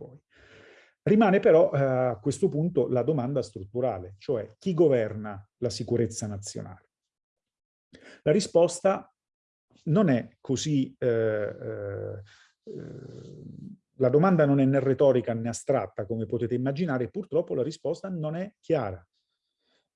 poi. Rimane però eh, a questo punto la domanda strutturale, cioè chi governa la sicurezza nazionale? La risposta non è così... Eh, eh, la domanda non è né retorica né astratta, come potete immaginare, purtroppo la risposta non è chiara,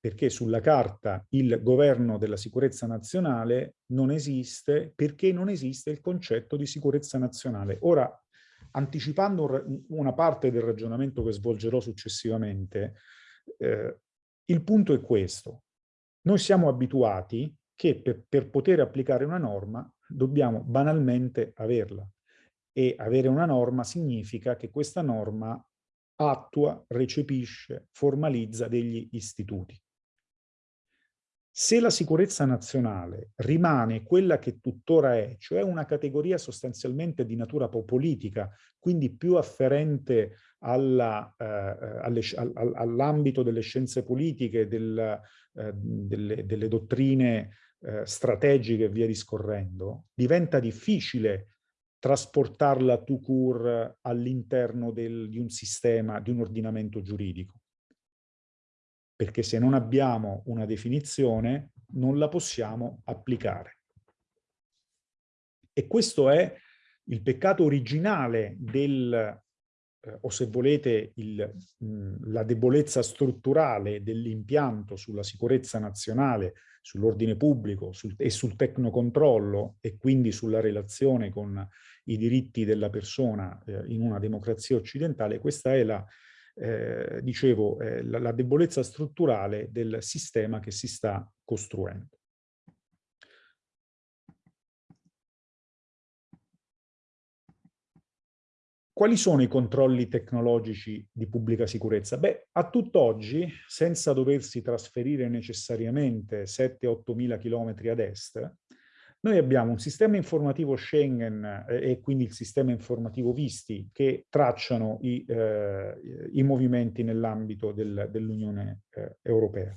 perché sulla carta il governo della sicurezza nazionale non esiste, perché non esiste il concetto di sicurezza nazionale. Ora, anticipando una parte del ragionamento che svolgerò successivamente, eh, il punto è questo. Noi siamo abituati che per, per poter applicare una norma dobbiamo banalmente averla. E avere una norma significa che questa norma attua, recepisce, formalizza degli istituti. Se la sicurezza nazionale rimane quella che tuttora è, cioè una categoria sostanzialmente di natura politica, quindi più afferente eh, all'ambito delle scienze politiche, del, eh, delle, delle, dottrine eh, strategiche e via discorrendo, diventa difficile trasportarla tout court all'interno di un sistema, di un ordinamento giuridico perché se non abbiamo una definizione non la possiamo applicare. E questo è il peccato originale del, eh, o se volete, il, mh, la debolezza strutturale dell'impianto sulla sicurezza nazionale, sull'ordine pubblico sul, e sul tecnocontrollo e quindi sulla relazione con i diritti della persona eh, in una democrazia occidentale, questa è la eh, dicevo, eh, la, la debolezza strutturale del sistema che si sta costruendo. Quali sono i controlli tecnologici di pubblica sicurezza? Beh, a tutt'oggi, senza doversi trasferire necessariamente 7-8 mila chilometri ad est, noi abbiamo un sistema informativo Schengen eh, e quindi il sistema informativo Visti che tracciano i, eh, i movimenti nell'ambito del, dell'Unione eh, Europea.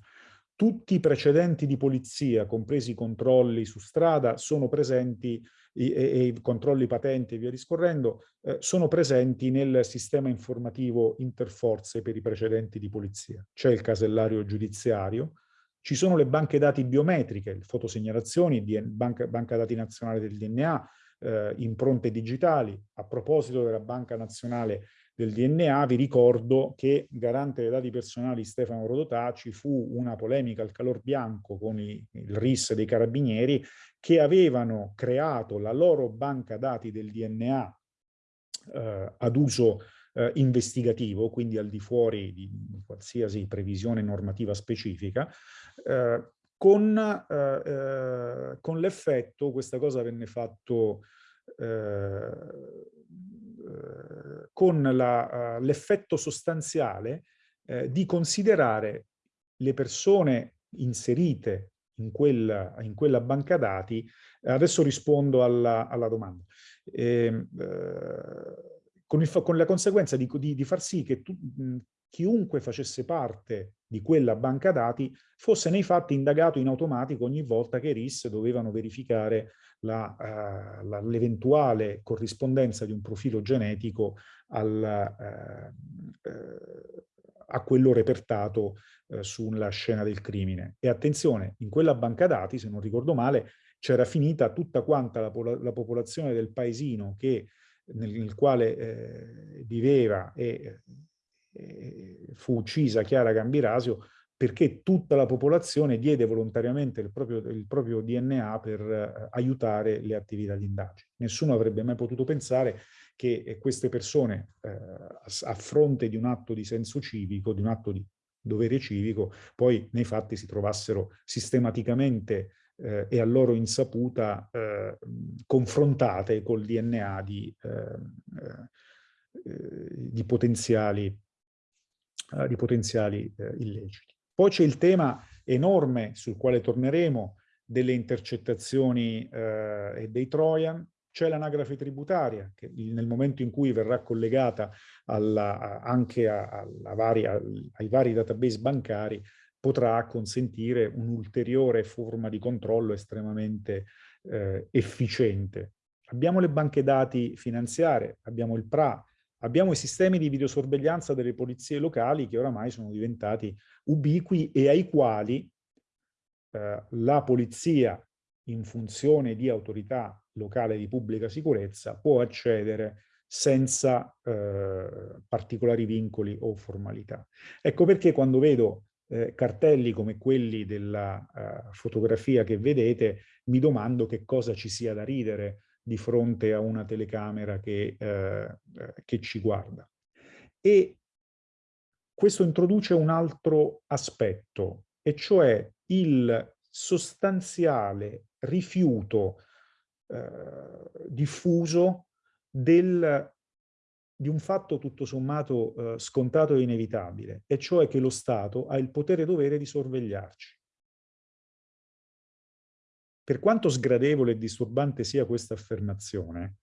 Tutti i precedenti di polizia, compresi i controlli su strada, sono presenti e, e i controlli patenti e via discorrendo, eh, sono presenti nel sistema informativo interforze per i precedenti di polizia. C'è il casellario giudiziario, ci sono le banche dati biometriche, fotosegnalazioni, banca, banca dati nazionale del DNA, eh, impronte digitali. A proposito della banca nazionale del DNA, vi ricordo che garante dei dati personali Stefano Rodotà ci fu una polemica al calor bianco con i, il RIS dei carabinieri che avevano creato la loro banca dati del DNA eh, ad uso eh, investigativo, quindi al di fuori di qualsiasi previsione normativa specifica, eh, con, eh, eh con l'effetto, questa cosa venne fatto eh, eh, con l'effetto sostanziale di considerare le persone inserite in quella, in quella banca dati, adesso rispondo alla, alla domanda. Eh, eh, con, il, con la conseguenza di, di, di, far sì che tu, chiunque facesse parte di quella banca dati fosse nei fatti indagato in automatico ogni volta che RIS dovevano verificare l'eventuale uh, corrispondenza di un profilo genetico al, uh, uh, a quello repertato sulla scena del crimine. E attenzione, in quella banca dati, se non ricordo male, c'era finita tutta quanta la, la popolazione del paesino che nel, nel quale eh, viveva e, e, fu uccisa Chiara Gambirasio perché tutta la popolazione diede volontariamente il proprio, il proprio DNA per eh, aiutare le attività di indagine. Nessuno avrebbe mai potuto pensare che eh, queste persone, eh, a fronte di un atto di senso civico, di un atto di dovere civico, poi nei fatti si trovassero sistematicamente eh, e a loro insaputa eh, confrontate col DNA di, eh, eh, di potenziali, eh, di potenziali illeciti. Poi c'è il tema enorme sul quale torneremo delle intercettazioni e dei Trojan, c'è l'anagrafe tributaria che nel momento in cui verrà collegata alla, anche a, a vari, ai vari database bancari potrà consentire un'ulteriore forma di controllo estremamente eh, efficiente. Abbiamo le banche dati finanziarie, abbiamo il PRA, Abbiamo i sistemi di videosorveglianza delle polizie locali che oramai sono diventati ubiqui e ai quali eh, la polizia in funzione di autorità locale di pubblica sicurezza può accedere senza eh, particolari vincoli o formalità. Ecco perché quando vedo eh, cartelli come quelli della uh, fotografia che vedete, mi domando che cosa ci sia da ridere di fronte a una telecamera che, eh, che ci guarda. E questo introduce un altro aspetto, e cioè il sostanziale rifiuto eh, diffuso del, di un fatto tutto sommato eh, scontato e inevitabile, e cioè che lo Stato ha il potere dovere di sorvegliarci. Per quanto sgradevole e disturbante sia questa affermazione,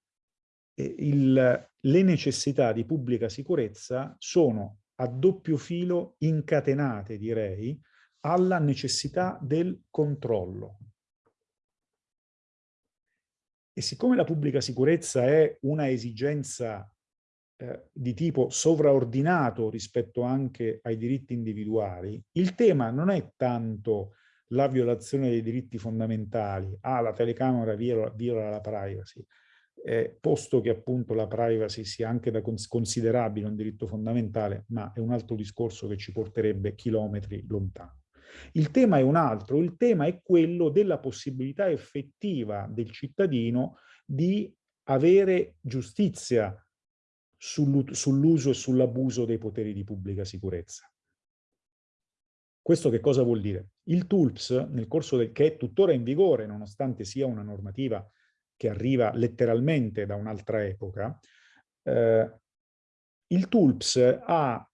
eh, il, le necessità di pubblica sicurezza sono a doppio filo incatenate, direi, alla necessità del controllo. E siccome la pubblica sicurezza è una esigenza eh, di tipo sovraordinato rispetto anche ai diritti individuali, il tema non è tanto la violazione dei diritti fondamentali, ah la telecamera viola, viola la privacy, eh, posto che appunto la privacy sia anche da cons considerabile un diritto fondamentale, ma è un altro discorso che ci porterebbe chilometri lontano. Il tema è un altro, il tema è quello della possibilità effettiva del cittadino di avere giustizia sull'uso e sull'abuso dei poteri di pubblica sicurezza. Questo che cosa vuol dire? Il TULPS, nel corso del, che è tuttora in vigore, nonostante sia una normativa che arriva letteralmente da un'altra epoca, eh, il TULPS ha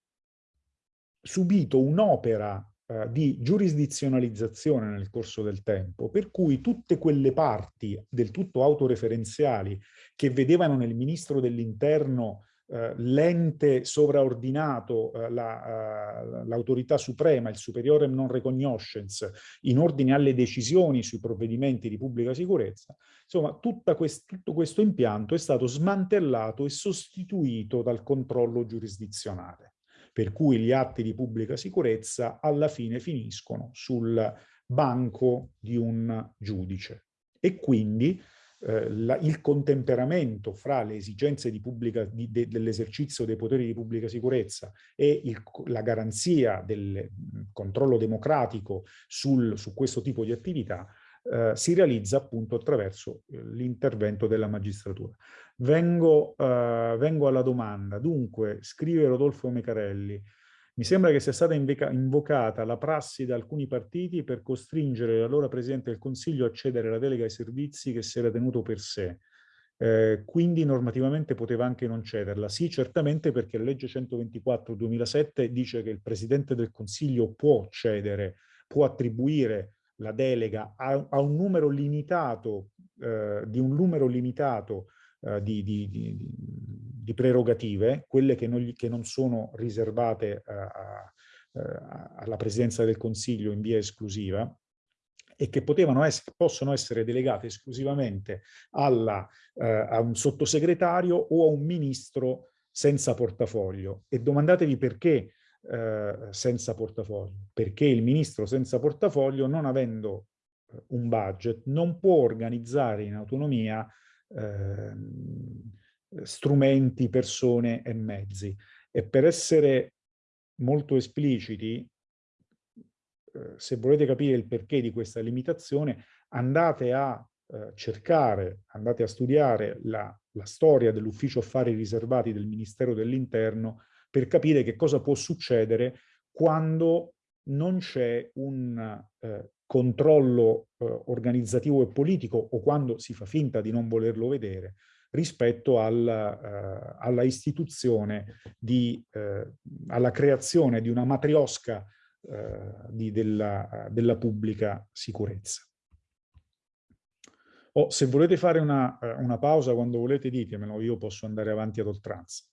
subito un'opera eh, di giurisdizionalizzazione nel corso del tempo, per cui tutte quelle parti del tutto autoreferenziali che vedevano nel ministro dell'interno eh, l'ente sovraordinato, eh, l'autorità la, uh, suprema, il superiore non recognoscence, in ordine alle decisioni sui provvedimenti di pubblica sicurezza, insomma quest tutto questo impianto è stato smantellato e sostituito dal controllo giurisdizionale, per cui gli atti di pubblica sicurezza alla fine finiscono sul banco di un giudice. E quindi eh, la, il contemperamento fra le esigenze de, dell'esercizio dei poteri di pubblica sicurezza e il, la garanzia del controllo democratico sul, su questo tipo di attività eh, si realizza appunto attraverso eh, l'intervento della magistratura. Vengo, eh, vengo alla domanda. Dunque, scrive Rodolfo Mecarelli, mi sembra che sia stata invocata la prassi da alcuni partiti per costringere l'allora Presidente del Consiglio a cedere la delega ai servizi che si era tenuto per sé. Eh, quindi normativamente poteva anche non cederla. Sì, certamente perché la legge 124-2007 dice che il Presidente del Consiglio può cedere, può attribuire la delega a, a un numero limitato, eh, di un numero limitato eh, di, di, di, di, prerogative, quelle che non, che non sono riservate a, a, alla Presidenza del Consiglio in via esclusiva, e che essere, possono essere delegate esclusivamente alla, eh, a un sottosegretario o a un ministro senza portafoglio. E domandatevi perché eh, senza portafoglio. Perché il ministro senza portafoglio, non avendo eh, un budget, non può organizzare in autonomia Ehm, strumenti, persone e mezzi. E per essere molto espliciti, eh, se volete capire il perché di questa limitazione, andate a eh, cercare, andate a studiare la, la storia dell'ufficio affari riservati del Ministero dell'Interno per capire che cosa può succedere quando non c'è un eh, controllo eh, organizzativo e politico o quando si fa finta di non volerlo vedere rispetto alla, eh, alla istituzione, di, eh, alla creazione di una matriosca eh, di, della, della, pubblica sicurezza. O se volete fare una, una pausa quando volete ditemelo, io posso andare avanti ad oltranza.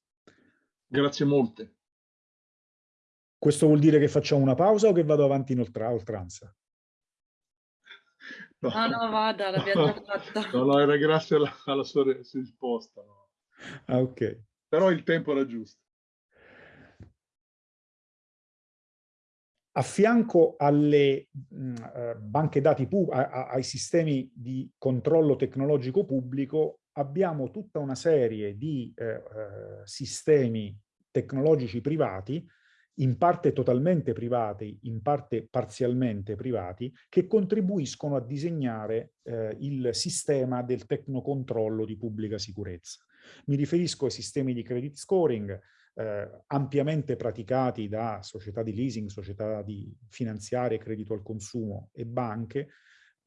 Grazie molte. Questo vuol dire che facciamo una pausa o che vado avanti in oltranza? No, no, no vada, l'abbiamo già fatta. No, no, era grazie alla, alla sua risposta. No. Ah, ok. Però il tempo era giusto. A fianco alle mh, uh, banche dati, a, a, ai sistemi di controllo tecnologico pubblico, abbiamo tutta una serie di uh, uh, sistemi tecnologici privati, in parte totalmente privati, in parte parzialmente privati, che contribuiscono a disegnare il sistema del tecnocontrollo di pubblica sicurezza. Mi riferisco ai sistemi di credit scoring, eh, ampiamente praticati da società di leasing, società di finanziarie, credito al consumo e banche,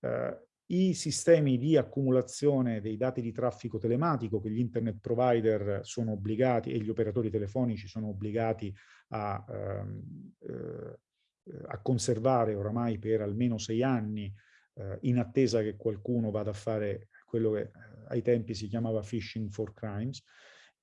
eh, i sistemi di accumulazione dei dati di traffico telematico che gli internet provider sono obbligati e gli operatori telefonici sono obbligati a, ehm, eh, a conservare oramai per almeno sei anni eh, in attesa che qualcuno vada a fare quello che eh, ai tempi si chiamava phishing for crimes,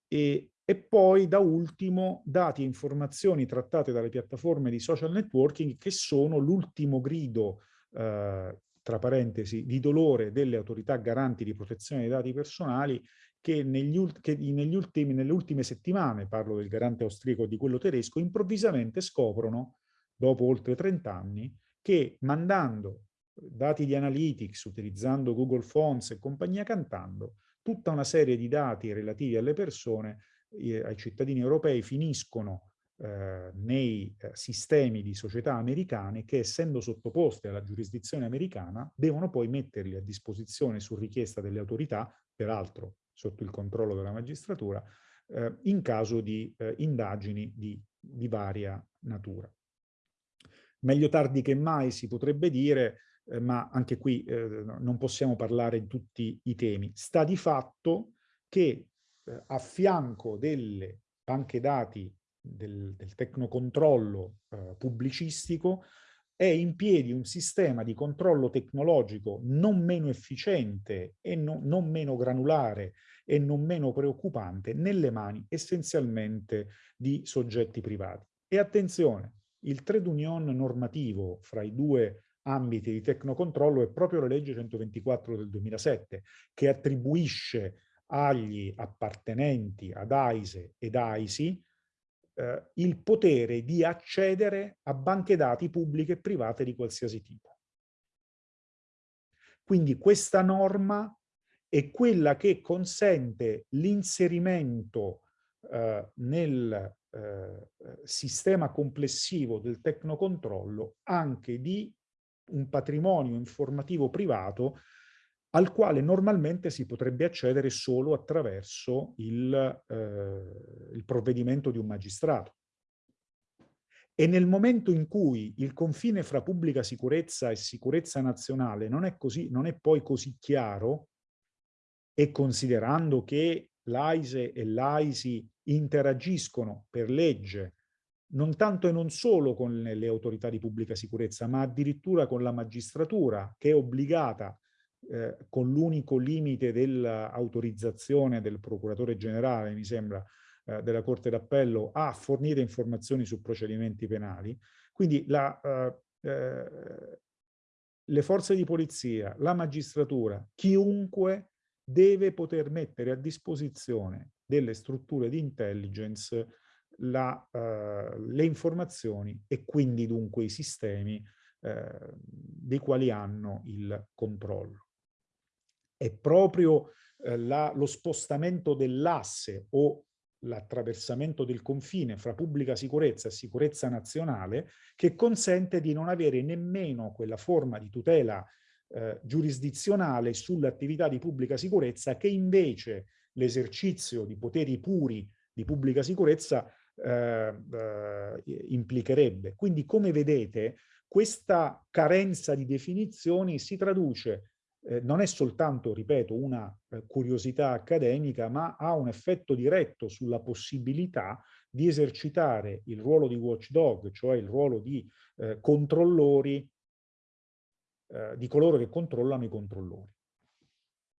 e, e poi da ultimo dati e informazioni trattate dalle piattaforme di social networking che sono l'ultimo grido, eh, tra parentesi, di dolore delle autorità garanti di protezione dei dati personali che, negli, che negli ultimi, nelle ultime settimane, parlo del garante austriaco e di quello tedesco, improvvisamente scoprono, dopo oltre 30 anni, che mandando dati di analytics, utilizzando Google Fonts e compagnia cantando, tutta una serie di dati relativi alle persone, eh, ai cittadini europei, finiscono eh, nei eh, sistemi di società americane che, essendo sottoposte alla giurisdizione americana, devono poi metterli a disposizione su richiesta delle autorità, peraltro sotto il controllo della magistratura, eh, in caso di eh, indagini di, di varia natura. Meglio tardi che mai si potrebbe dire, eh, ma anche qui eh, non possiamo parlare di tutti i temi. Sta di fatto che a fianco delle banche dati del, del tecnocontrollo eh, pubblicistico è in piedi un sistema di controllo tecnologico non meno efficiente e no, non meno granulare e non meno preoccupante nelle mani essenzialmente di soggetti privati. E attenzione, il trade union normativo fra i due ambiti di tecnocontrollo è proprio la legge 124 del 2007 che attribuisce agli appartenenti ad AISE ed AISI eh, il potere di accedere a banche dati pubbliche e private di qualsiasi tipo. Quindi questa norma è quella che consente l'inserimento eh, nel eh, sistema complessivo del tecnocontrollo anche di un patrimonio informativo privato al quale normalmente si potrebbe accedere solo attraverso il, eh, il provvedimento di un magistrato. E nel momento in cui il confine fra pubblica sicurezza e sicurezza nazionale non è, così, non è poi così chiaro, e considerando che l'AISE e l'AISI interagiscono per legge non tanto e non solo con le autorità di pubblica sicurezza, ma addirittura con la magistratura che è obbligata eh, con l'unico limite dell'autorizzazione del procuratore generale, mi sembra, eh, della Corte d'Appello, a fornire informazioni su procedimenti penali. Quindi la, eh, eh le forze di polizia, la magistratura, chiunque deve poter mettere a disposizione delle strutture di intelligence la, uh, le informazioni e quindi dunque i sistemi uh, dei quali hanno il controllo. È proprio uh, la, lo spostamento dell'asse o l'attraversamento del confine fra pubblica sicurezza e sicurezza nazionale che consente di non avere nemmeno quella forma di tutela eh, giurisdizionale sull'attività di pubblica sicurezza che invece l'esercizio di poteri puri di pubblica sicurezza eh, eh, implicherebbe. Quindi, come vedete, questa carenza di definizioni si traduce, eh, non è soltanto, ripeto, una eh, curiosità accademica, ma ha un effetto diretto sulla possibilità di esercitare il ruolo di watchdog, cioè il ruolo di eh, controllori, eh, di coloro che controllano i controllori.